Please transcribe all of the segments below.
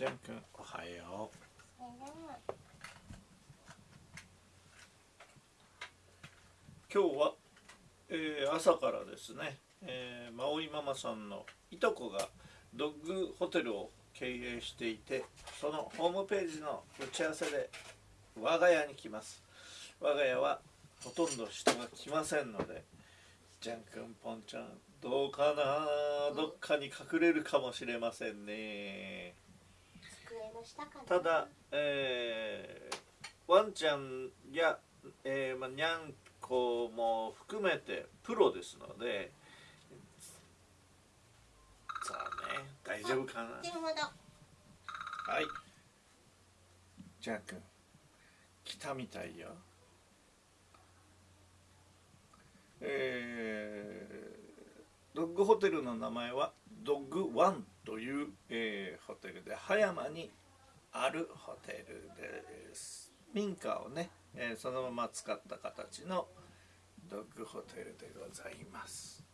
ジャン君。おはよう。今日は、えー、朝からですね、えー、マオイママさんのいとこがドッグホテルを経営していてそのホームページの打ち合わせで我が家に来ます。我が家はほとんど人が来ませんのでジャン君ポンちゃんどうかな？どっかに隠れるかもしれませんねただ、えー、ワンちゃんや、えーまあ、にゃんこも含めてプロですのでさあね大丈夫かな。はい。ジャン君来たみたいよ。えー、ドッグホテルの名前はドッグワンという、えー、ホテルで葉山にあるホテルです。民家をね、えー、そのまま使った形のドッグホテルでございます。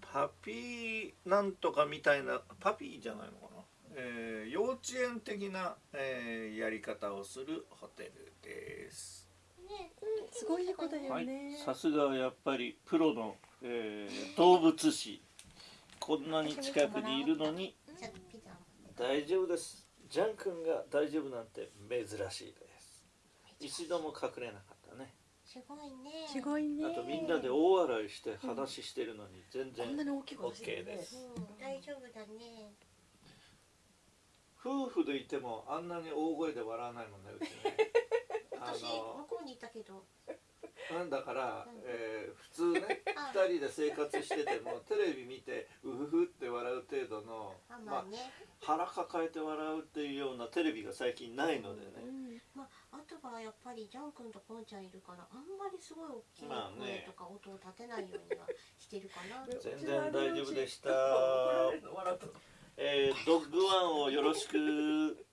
パピーなんとかみたいなパピーじゃないのかな、えー、幼稚園的な、えー、やり方をするホテルです。すごい子だよね。さすがやっぱりプロの、えー、動物誌こんなに近くにいるのに大丈夫ですジャン君が大丈夫なんて珍しいです。一度も隠れなかったね。すごいね。すごいね。あとみんなで大笑いして話してるのに全然こんなに大きい声して OK るね。です。うん。大丈夫だね。夫婦でいてもあんなに大声で笑わないもんねうちね。あ私向のこうにいたけど。なんだから、えー普通ねあ。2人で生活しててもテレビ見てうふふって笑う程度まあまあね、腹抱えて笑うっていうようなテレビが最近ないのでね、うん。まああとはやっぱりジャン君とポンちゃんいるからあんまりすごい大きいまあね。声とか音を立てないようにはしてるかな、全然大丈夫でした。えードッグワンをよろしく